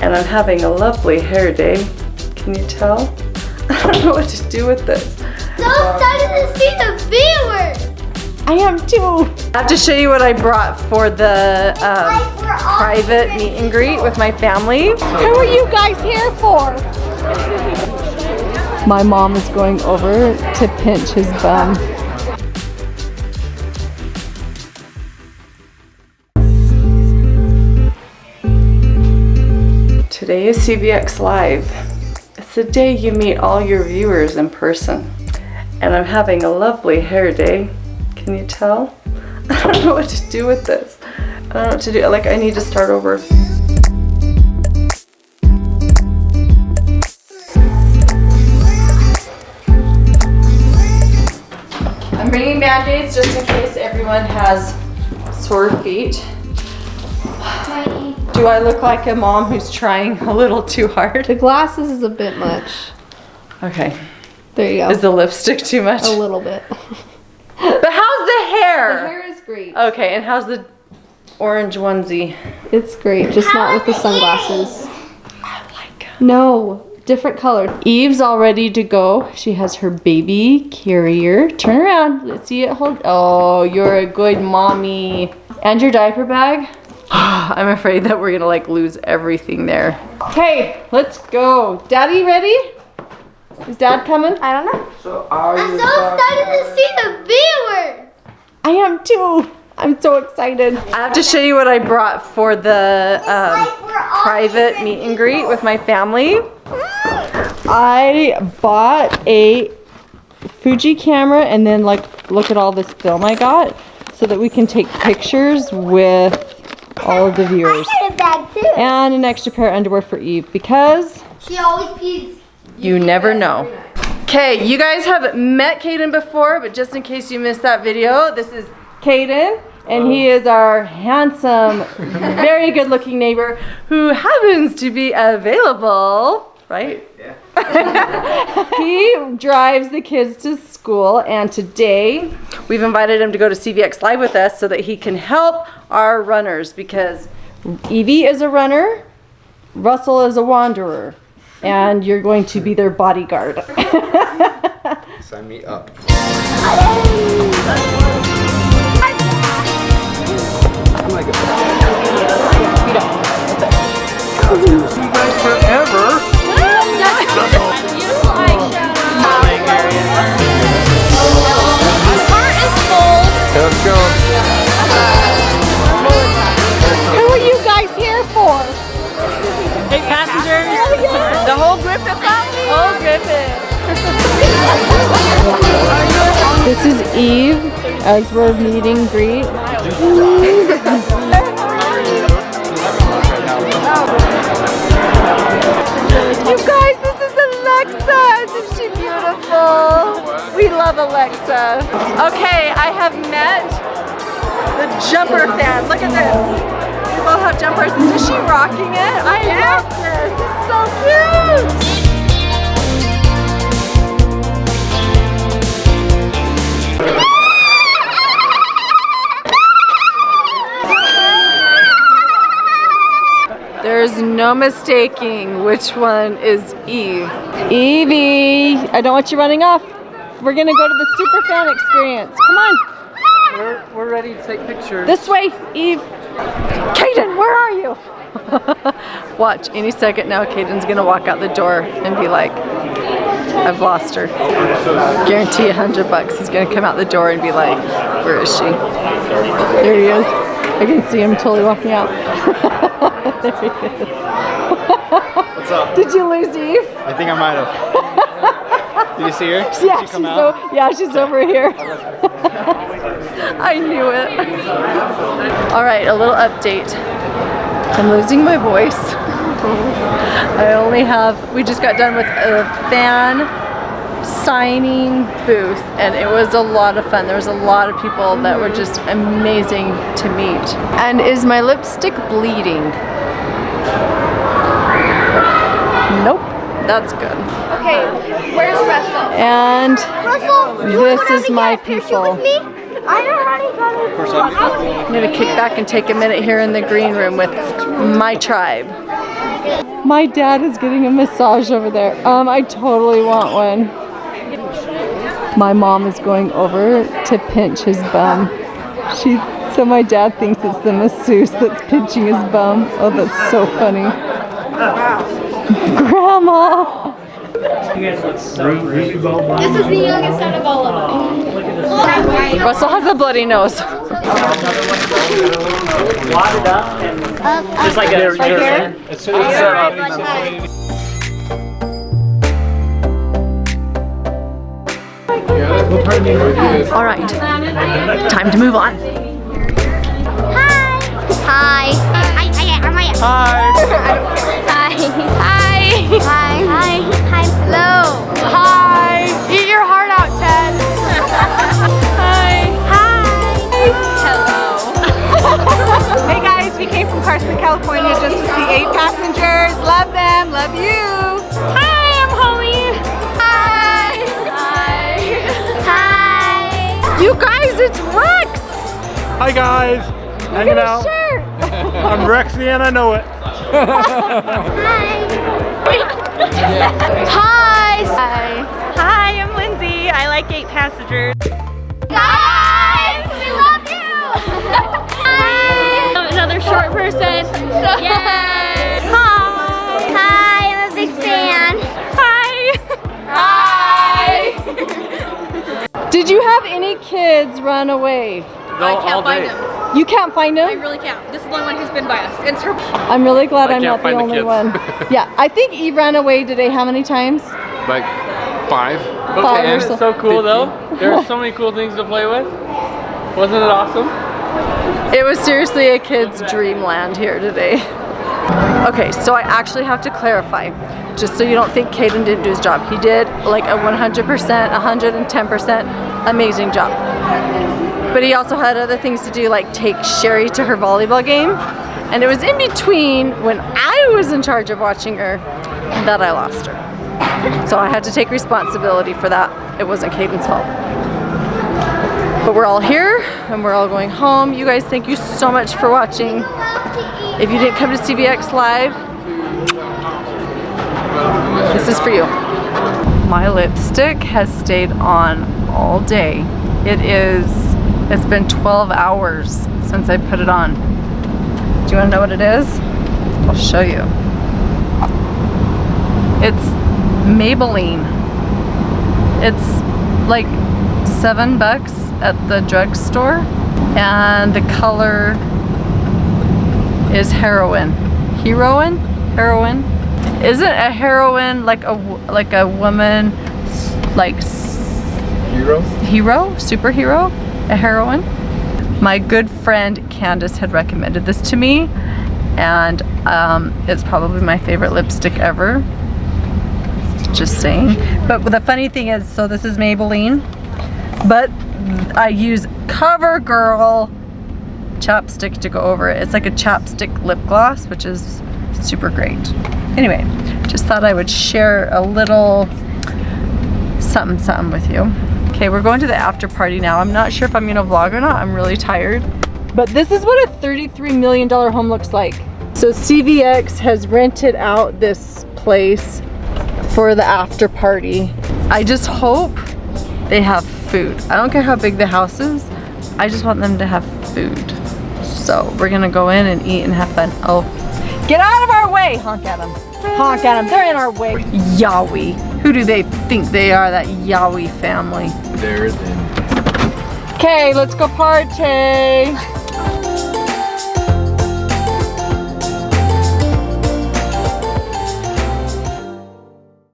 and I'm having a lovely hair day. Can you tell? I don't know what to do with this. So excited to see the viewers! I am too. I have to show you what I brought for the um, Like we're all private meet and greet with my family. Who are you guys here for? My mom is going over to pinch his bum. Today is CVX Live. It's the day you meet all your viewers in person. And I'm having a lovely hair day. Can you tell? I don't know what to do with this. I don't know what to do. Like, I need to start over. I'm bringing band-aids just in case everyone has sore feet. Do I look like a mom who's trying a little too hard? The glasses is a bit much. Okay. There you go. Is the lipstick too much? a little bit. But how's the hair? The hair is great. Okay, and how's the orange onesie? It's great, just not with the sunglasses. I like No, different color. Eve's all ready to go. She has her baby carrier. Turn around. Let's see it hold. Oh, you're a good mommy. And your diaper bag. I'm afraid that we're gonna like lose everything there. Okay, let's go. Daddy ready? Is dad coming? I don't know. So are I'm so excited to see the viewers! I am too. I'm so excited. I have to show you what I brought for the um, like private meet and greet with my family. I bought a Fuji camera and then like look at all this film I got so that we can take pictures with all of the viewers. I bag too. And an extra pair of underwear for Eve because She always pees. you never know. Okay, you guys have met Caden before, but just in case you missed that video, this is Caden, and he oh. is our handsome, very good looking neighbor who happens to be available, right? Yeah. he drives the kids to school, and today we've invited him to go to CVX Live with us so that he can help our runners because Evie is a runner, Russell is a wanderer, and you're going to be their bodyguard. Sign me up. Oh Let's go. Who are you guys here for? Eight oh, passengers. The whole Griffith family. Oh, Griffith. this is Eve as we're meeting greet. You guys, this is Alexa. Isn't she beautiful? We love Alexa. Okay, I have met the jumper fan. Look at this. We both have jumpers. Is she rocking it? I love this. It's so cute. There's no mistaking which one is Eve. Evie, I don't want you running off. We're gonna go to the super fan experience. Come on, We're, we're ready to take pictures. this way, Eve. Caden, where are you? Watch, any second now, Caden's gonna walk out the door and be like, I've lost her. Guarantee a hundred bucks. He's gonna come out the door and be like, where is she? There he is. I can see him totally walking out. there he is. What's up? Did you lose Eve? I think I might have. Did you see her? Did Yeah, she she's, come out? o- yeah, she's over here. I knew it. All right, a little update. I'm losing my voice. I only have, we just got done with a fan signing booth and it was a lot of fun. There was a lot of people that were just amazing to meet. And is my lipstick bleeding? Nope, that's good. Okay, where's Russell? And Russell, This is my people. I already got Of course, I'm I'm gonna kick back and take a minute here in the green room with my tribe. My dad is getting a massage over there. Um, I totally want one. My mom is going over to pinch his bum. She so my dad thinks it's the masseuse that's pinching his bum. Oh, that's so funny. Grandma. This is the youngest out of all of them. Russell has a bloody nose. Just like a right there. As soon as it's set up. All right, time to move on. Hi. Hi. Hi. Hi. Hi. Hi. Hi. Hi. Hi. Hello. Hi. Eat your heart out, Ted. Hi. Hi. Hello. Hey guys, we came from Carson, California just to see eight passengers. Love them, love you. Hi, I'm Holly. Hi. Hi. Hi. You guys, it's Rex. Hi guys, hanging out. I'm Rexy and I know it. Hi. Hi. Hi, I'm Lindsay. I like eight passengers. Guys, we love you. Hi. Another short person. Yay. Hi. Hi, I'm a big fan. Hi. Hi. Did you have any kids run away? No, I can't all day. You can't find them? really can't. This is the only one who's been by us. It's her. I'm really glad I I'm can't the find the only kids. one. Yeah, I think Eve ran away today how many times? Like five. Five or Isn't so. it so cool though? There are so many cool things to play with. Wasn't it awesome? It was seriously a kid's dreamland here today. Okay, so I actually have to clarify, just so you don't think Caden didn't do his job. He did like a 100%, 110% amazing job. But he also had other things to do, like take Shari to her volleyball game. And it was in between when I was in charge of watching her that I lost her. So I had to take responsibility for that. It wasn't Caden's fault. But we're all here and we're all going home. You guys, thank you so much for watching. If you didn't come to CVX Live, this is for you. My lipstick has stayed on all day. It is, it's been 12 hours since I put it on. Do you wanna know what it is? I'll show you. It's Maybelline. It's like seven bucks at the drugstore and the color is heroin. Heroin? Heroin? Isn't a heroine like a like a woman like Hero? hero, superhero, a heroine? My good friend Candace had recommended this to me and um, it's probably my favorite lipstick ever. Just saying. But the funny thing is, so this is Maybelline, but I use CoverGirl chapstick to go over it. It's like a chapstick lip gloss, which is super great. Anyway, just thought I would share a little something something with you. Okay, we're going to the after party now. I'm not sure if I'm gonna vlog or not. I'm really tired. But this is what a $33 million home looks like. So CVX has rented out this place for the after party. I just hope they have food. I don't care how big the house is. I just want them to have food. So we're gonna go in and eat and have fun. Oh, get out of our way! Honk at them. Honk at them. They're in our way. Yowie. Who do they think they are? That Yowie family. There then. Okay, let's go party.